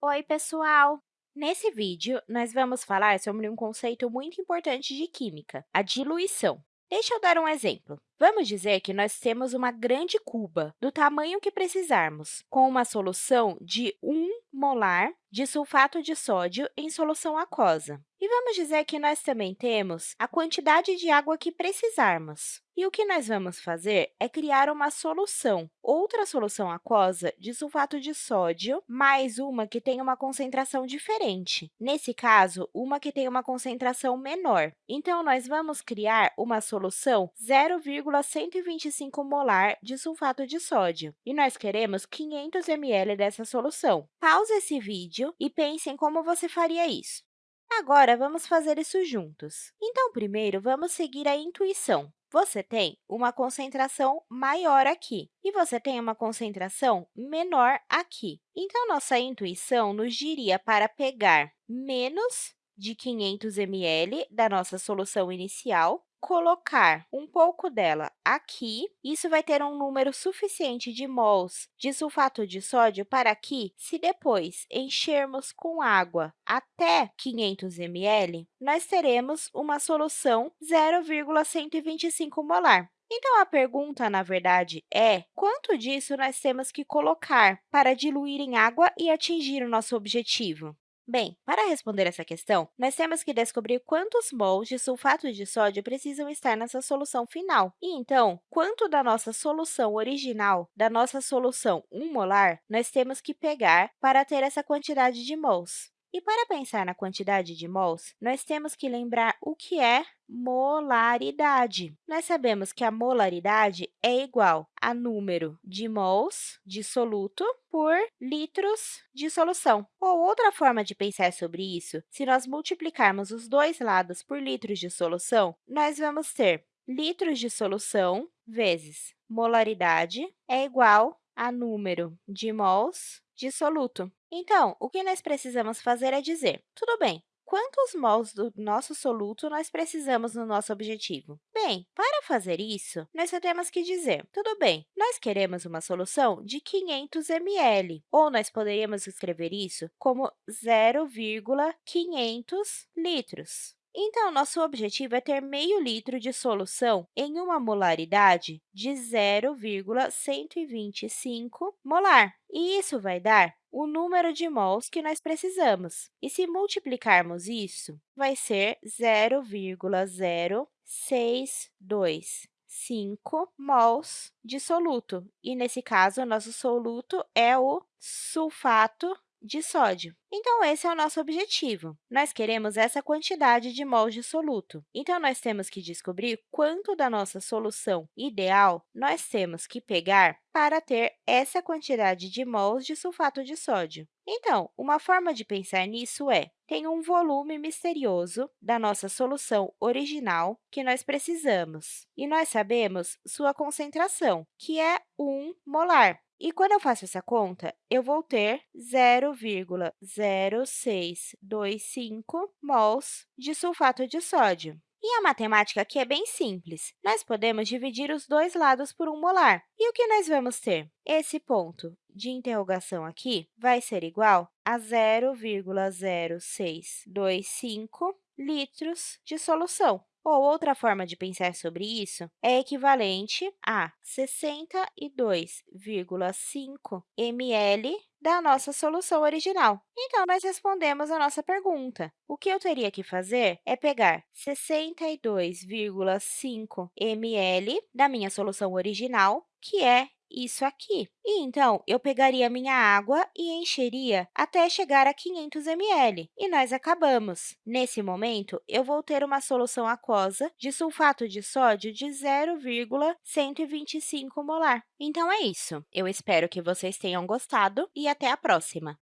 Oi, pessoal! Nesse vídeo, nós vamos falar sobre um conceito muito importante de química, a diluição. Deixa eu dar um exemplo. Vamos dizer que nós temos uma grande cuba, do tamanho que precisarmos, com uma solução de 1 molar de sulfato de sódio em solução aquosa. E vamos dizer que nós também temos a quantidade de água que precisarmos. E o que nós vamos fazer é criar uma solução, outra solução aquosa de sulfato de sódio, mais uma que tem uma concentração diferente. Nesse caso, uma que tem uma concentração menor. Então, nós vamos criar uma solução 0,125 molar de sulfato de sódio, e nós queremos 500 ml dessa solução. Pause esse vídeo e pense em como você faria isso. Agora, vamos fazer isso juntos. Então, primeiro, vamos seguir a intuição. Você tem uma concentração maior aqui e você tem uma concentração menor aqui. Então, nossa intuição nos diria para pegar menos de 500 ml da nossa solução inicial colocar um pouco dela aqui, isso vai ter um número suficiente de mols de sulfato de sódio para que, se depois enchermos com água até 500 ml, nós teremos uma solução 0,125 molar. Então, a pergunta, na verdade, é quanto disso nós temos que colocar para diluir em água e atingir o nosso objetivo? Bem, para responder essa questão, nós temos que descobrir quantos mols de sulfato de sódio precisam estar nessa solução final. E, então, quanto da nossa solução original, da nossa solução 1 molar, nós temos que pegar para ter essa quantidade de mols. E para pensar na quantidade de mols, nós temos que lembrar o que é molaridade. Nós sabemos que a molaridade é igual a número de mols de soluto por litros de solução. Ou outra forma de pensar sobre isso, se nós multiplicarmos os dois lados por litros de solução, nós vamos ter litros de solução vezes molaridade é igual a número de mols de soluto. Então, o que nós precisamos fazer é dizer, tudo bem, quantos mols do nosso soluto nós precisamos no nosso objetivo? Bem, para fazer isso, nós só temos que dizer, tudo bem, nós queremos uma solução de 500 ml, ou nós poderíamos escrever isso como 0,500 litros. Então, nosso objetivo é ter meio litro de solução em uma molaridade de 0,125 molar. E isso vai dar o número de mols que nós precisamos. E se multiplicarmos isso, vai ser 0,0625 mols de soluto. E, nesse caso, nosso soluto é o sulfato de sódio. Então, esse é o nosso objetivo. Nós queremos essa quantidade de mols de soluto. Então, nós temos que descobrir quanto da nossa solução ideal nós temos que pegar para ter essa quantidade de mols de sulfato de sódio. Então, uma forma de pensar nisso é, tem um volume misterioso da nossa solução original que nós precisamos, e nós sabemos sua concentração, que é 1 molar. E quando eu faço essa conta, eu vou ter 0,0625 mols de sulfato de sódio. E a matemática aqui é bem simples. Nós podemos dividir os dois lados por 1 molar. E o que nós vamos ter? Esse ponto de interrogação aqui vai ser igual a 0,0625 litros de solução. Ou outra forma de pensar sobre isso é equivalente a 62,5 ml da nossa solução original. Então, nós respondemos a nossa pergunta. O que eu teria que fazer é pegar 62,5 ml da minha solução original, que é isso aqui. E, então, eu pegaria minha água e encheria até chegar a 500 ml, e nós acabamos. Nesse momento, eu vou ter uma solução aquosa de sulfato de sódio de 0,125 molar. Então, é isso. Eu espero que vocês tenham gostado e até a próxima!